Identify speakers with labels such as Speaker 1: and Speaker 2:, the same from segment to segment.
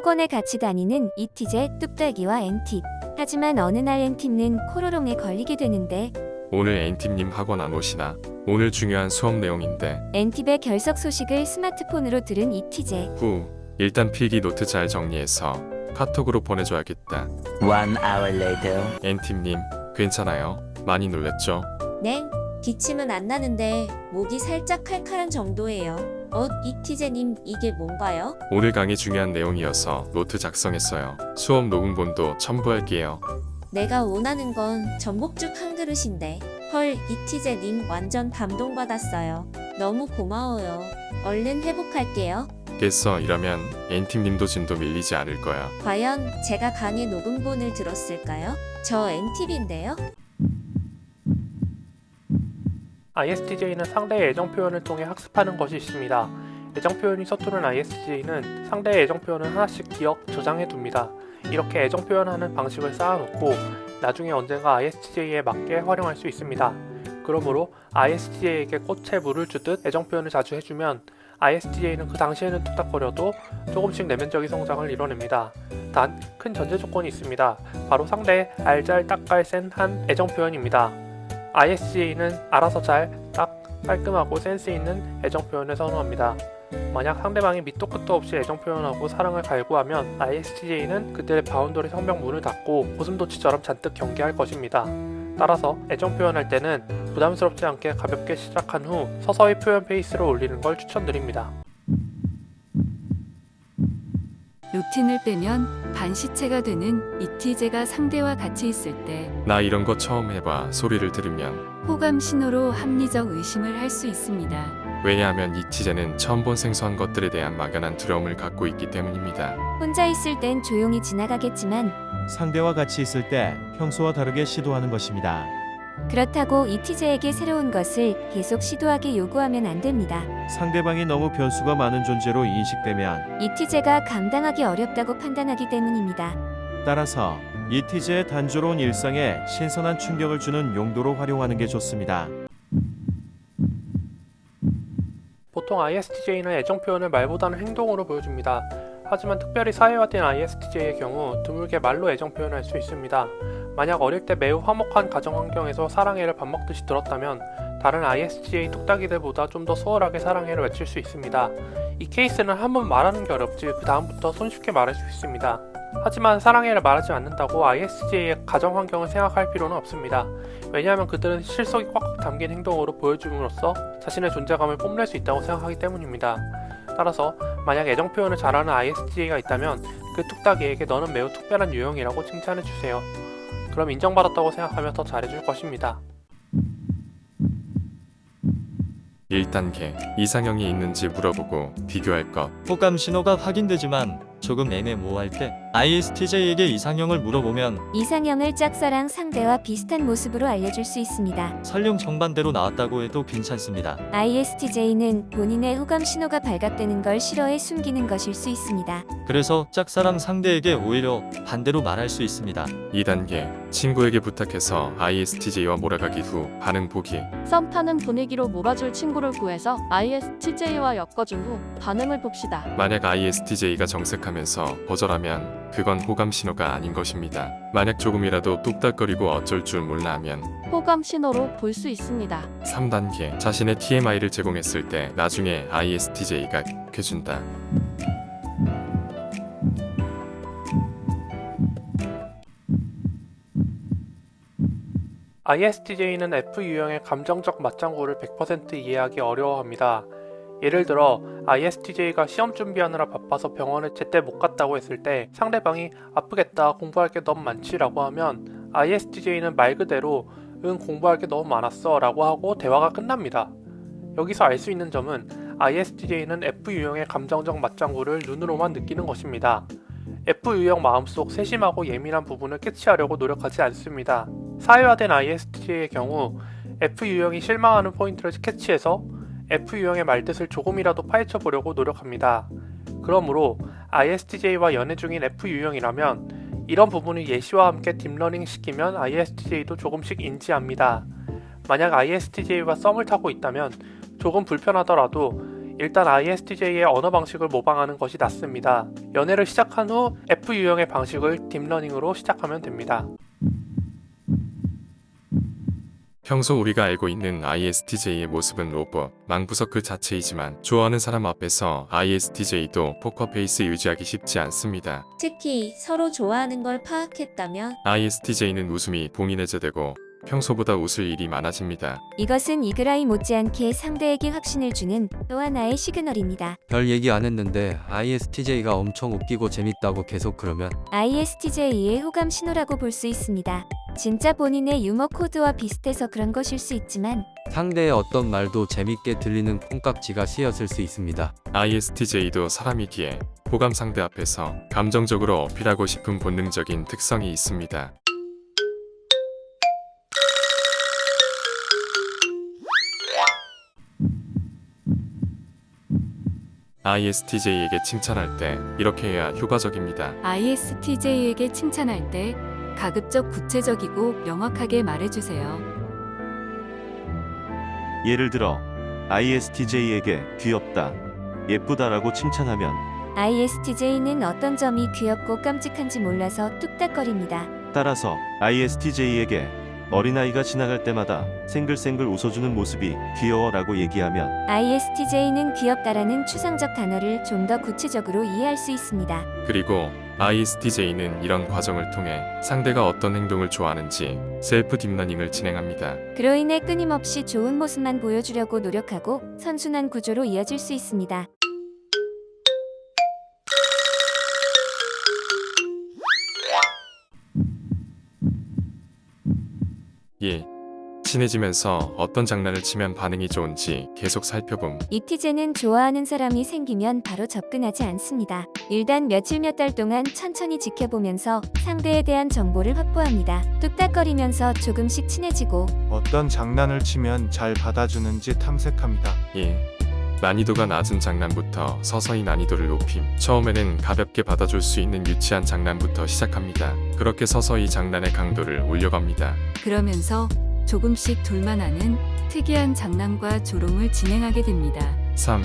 Speaker 1: 학원에 같이 다니는 잇티제, 뚝딱이와 엔팁. 하지만 어느 날 엔팁는 코로롱에 걸리게 되는데
Speaker 2: 오늘 엔팁님 학원 안 오시나? 오늘 중요한 수업 내용인데
Speaker 1: 엔팁의 결석 소식을 스마트폰으로 들은 잇티제.
Speaker 2: 후 일단 필기 노트 잘 정리해서 카톡으로 보내줘야겠다
Speaker 3: One hour later.
Speaker 2: 엔팁님 괜찮아요? 많이 놀랬죠?
Speaker 1: 네, 기침은 안 나는데 목이 살짝 칼칼한 정도예요. 어, 잇티제님 이게 뭔가요?
Speaker 2: 오늘 강의 중요한 내용이어서 노트 작성했어요 수업 녹음본도 첨부할게요
Speaker 1: 내가 원하는 건 전복죽 한 그릇인데. 헐, 이티제님 완전 감동받았어요. 너무 고마워요. 얼른 회복할게요.
Speaker 2: 겠어 이러면 엔팁님도 진도 밀리지 않을 거야
Speaker 1: 과연 제가 강의 녹음본을 들었을까요? 저 엔팁인데요?
Speaker 4: ISTJ는 상대의 애정 표현을 통해 학습하는 것이 있습니다. 애정 표현이 서투른 ISTJ는 상대의 애정 표현을 하나씩 기억, 저장해 둡니다. 이렇게 애정 표현하는 방식을 쌓아놓고 나중에 언젠가 ISTJ에 맞게 활용할 수 있습니다. 그러므로 ISTJ에게 꽃에 물을 주듯 애정 표현을 자주 해주면 ISTJ는 그 당시에는 뚝딱거려도 조금씩 내면적인 성장을 이뤄냅니다. 단 큰 전제 조건이 있습니다. 바로 상대의 알잘딱깔센한 애정 표현입니다. ISTJ는 알아서 잘, 딱, 깔끔하고 센스 있는 애정 표현을 선호합니다. 만약 상대방이 밑도 끝도 없이 애정 표현하고 사랑을 갈구하면 ISTJ는 그들의 boundary 성벽 문을 닫고 고슴도치처럼 잔뜩 경계할 것입니다. 따라서 애정 표현할 때는 부담스럽지 않게 가볍게 시작한 후 서서히 표현 페이스를 올리는 걸 추천드립니다.
Speaker 5: 루틴을 빼면 반시체가 되는 이티제가 상대와 같이 있을 때
Speaker 2: 나 이런 거 처음 해봐 소리를 들으면
Speaker 5: 호감 신호로 합리적 의심을 할 수 있습니다.
Speaker 2: 왜냐하면 이 티제는 처음 본 생소한 것들에 대한 막연한 두려움을 갖고 있기 때문입니다
Speaker 1: 혼자 있을 땐 조용히 지나가겠지만
Speaker 6: 상대와 같이 있을 때 평소와 다르게 시도하는 것입니다.
Speaker 1: 그렇다고 이티제에게 새로운 것을 계속 시도하게 요구하면 안 됩니다.
Speaker 6: 상대방이 너무 변수가 많은 존재로 인식되면
Speaker 1: 이티제가 감당하기 어렵다고 판단하기 때문입니다.
Speaker 6: 따라서 이티제의 단조로운 일상에 신선한 충격을 주는 용도로 활용하는 게 좋습니다.
Speaker 4: 보통 ISTJ는 애정 표현을 말보다는 행동으로 보여줍니다. 하지만 특별히 사회화된 ISTJ의 경우 드물게 말로 애정 표현할 수 있습니다. 만약 어릴 때 매우 화목한 가정 환경에서 사랑해를 밥 먹듯이 들었다면 다른 ISTJ 뚝딱이들보다 좀 더 수월하게 사랑해를 외칠 수 있습니다. 이 케이스는 한 번 말하는 게 어렵지 그 다음부터 손쉽게 말할 수 있습니다. 하지만 사랑해를 말하지 않는다고 ISTJ의 가정 환경을 생각할 필요는 없습니다. 왜냐하면 그들은 실속이 꽉꽉 담긴 행동으로 보여줌으로써 자신의 존재감을 뽐낼 수 있다고 생각하기 때문입니다. 따라서 만약 애정 표현을 잘하는 ISTJ가 있다면 그 뚝딱이에게 너는 매우 특별한 유형이라고 칭찬해 주세요. 그럼 인정받았다고 생각하며 더 잘해줄 것입니다.
Speaker 2: 1단계 이상형이 있는지 물어보고 비교할 것
Speaker 7: 호감 신호가 확인되지만 조금 애매모호할 때 ISTJ에게 이상형을 물어보면
Speaker 1: 이상형을 짝사랑 상대와 비슷한 모습으로 알려줄 수 있습니다.
Speaker 7: 설령 정반대로 나왔다고 해도 괜찮습니다.
Speaker 1: ISTJ는 본인의 호감 신호가 발각되는 걸 싫어해 숨기는 것일 수 있습니다.
Speaker 7: 그래서 짝사랑 상대에게 오히려 반대로 말할 수 있습니다.
Speaker 2: 2단계 친구에게 부탁해서 ISTJ와 몰아가기 후 반응 보기
Speaker 8: 썸 타는 분위기로 몰아줄 친구를 구해서 ISTJ와 엮어준 후 반응을 봅시다.
Speaker 2: 만약 ISTJ가 정색하면서 거절하면 그건 호감 신호가 아닌 것입니다. 만약 조금이라도 뚝딱거리고 어쩔 줄 몰라 하면
Speaker 8: 호감 신호로 볼 수 있습니다.
Speaker 2: 3단계 자신의 TMI를 제공했을 때 나중에 ISTJ가 해준다.
Speaker 4: ISTJ는 F 유형의 감정적 맞장구를 100% 이해하기 어려워합니다. 예를 들어 ISTJ가 시험 준비하느라 바빠서 병원에 제때 못 갔다고 했을 때 상대방이 아프겠다 공부할 게 너무 많지 라고 하면 ISTJ는 말 그대로 응 공부할 게 너무 많았어 라고 하고 대화가 끝납니다. 여기서 알 수 있는 점은 ISTJ는 F 유형의 감정적 맞장구를 눈으로만 느끼는 것입니다. F 유형 마음속 세심하고 예민한 부분을 캐치하려고 노력하지 않습니다. 사회화된 ISTJ의 경우 F 유형이 실망하는 포인트를 캐치해서 F 유형의 말뜻을 조금이라도 파헤쳐 보려고 노력합니다. 그러므로 ISTJ와 연애 중인 F 유형이라면 이런 부분을 예시와 함께 deep learning 시키면 ISTJ도 조금씩 인지합니다. 만약 ISTJ와 썸을 타고 있다면 조금 불편하더라도 일단 ISTJ의 언어 방식을 모방하는 것이 낫습니다. 연애를 시작한 후 F 유형의 방식을 deep learning으로 시작하면 됩니다.
Speaker 2: 평소 우리가 알고 있는 ISTJ의 모습은 로봇, 망부석 그 자체이지만 좋아하는 사람 앞에서 ISTJ도 포커페이스 유지하기 쉽지 않습니다.
Speaker 1: 특히 서로 좋아하는 걸 파악했다면
Speaker 2: ISTJ는 웃음이 봉인해제되고 평소보다 웃을 일이 많아집니다.
Speaker 9: 이것은 이그라이 못지않게 상대에게 확신을 주는 또 하나의 시그널입니다.
Speaker 10: 별 얘기 안 했는데 ISTJ가 엄청 웃기고 재밌다고 계속 그러면
Speaker 9: ISTJ의 호감 신호라고 볼 수 있습니다. 진짜 본인의 유머 코드와 비슷해서 그런 것일 수 있지만
Speaker 10: 상대의 어떤 말도 재밌게 들리는 콩깍지가 씌었을 수 있습니다.
Speaker 2: ISTJ도 사람이기에 호감 상대 앞에서 감정적으로 어필하고 싶은 본능적인 특성이 있습니다. ISTJ에게 칭찬할 때 이렇게 해야 효과적입니다.
Speaker 5: ISTJ에게 칭찬할 때 가급적 구체적이고 명확하게 말해주세요.
Speaker 6: 예를 들어 ISTJ에게 귀엽다, 예쁘다라고 칭찬하면
Speaker 9: ISTJ는 어떤 점이 귀엽고 깜찍한지 몰라서 뚝딱거립니다.
Speaker 6: 따라서 ISTJ에게 어린아이가 지나갈 때마다 생글생글 웃어주는 모습이 귀여워 라고 얘기하면
Speaker 9: ISTJ는 귀엽다라는 추상적 단어를 좀 더 구체적으로 이해할 수 있습니다.
Speaker 2: 그리고 ISTJ는 이런 과정을 통해 상대가 어떤 행동을 좋아하는지 self deep learning을 진행합니다.
Speaker 9: 그로 인해 끊임없이 좋은 모습만 보여주려고 노력하고 선순환 구조로 이어질 수 있습니다.
Speaker 2: 예. 친해지면서 어떤 장난을 치면 반응이 좋은지 계속 살펴봄.
Speaker 9: 이티제는 좋아하는 사람이 생기면 바로 접근하지 않습니다. 일단 며칠 몇 달 동안 천천히 지켜보면서 상대에 대한 정보를 확보합니다. 뚝딱거리면서 조금씩 친해지고
Speaker 11: 어떤 장난을 치면 잘 받아주는지 탐색합니다.
Speaker 2: 예. 난이도가 낮은 장난부터 서서히 난이도를 높임. 처음에는 가볍게 받아줄 수 있는 유치한 장난부터 시작합니다. 그렇게 서서히 장난의 강도를 올려갑니다.
Speaker 5: 그러면서 조금씩 둘만하는 특이한 장난과 조롱을 진행하게 됩니다.
Speaker 2: 3.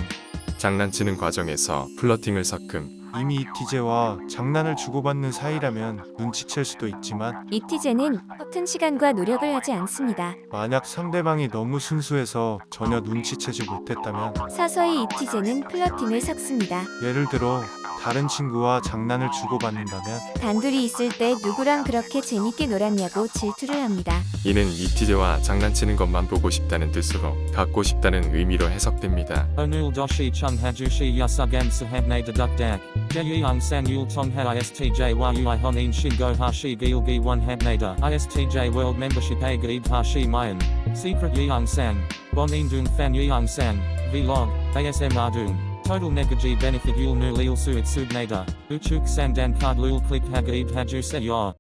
Speaker 2: 장난치는 과정에서 플러팅을 섞음.
Speaker 11: 이미 이티제와 장난을 주고받는 사이라면 눈치챌 수도 있지만
Speaker 9: 이티제는 허튼 시간과 노력을 하지 않습니다.
Speaker 11: 만약 상대방이 너무 순수해서 전혀 눈치채지 못했다면
Speaker 9: 서서히 이티제는 플러팅을 섞습니다.
Speaker 11: 예를 들어 다른 친구와 장난을 주고받는다면
Speaker 9: 단둘이 있을 때 누구랑 그렇게 재밌게 놀았냐고 질투를 합니다.
Speaker 2: 이는 이티제와 장난치는 것만 보고 싶다는 뜻으로 갖고 싶다는 의미로 해석됩니다.
Speaker 12: Onul doshi chung hajushi yasugam sahabne dedukdak. Jeyung sang yul tongha istj yui honin shingo hashi gilgi one habnada. ISTJ world membership a gaib hashi mayan. Secret fan yeung sang. Vlog. ASM ardung. Total negaji benefit yul nu leal suitsub nader, uchuk sandan kard lul klik hag eid hajuse ya.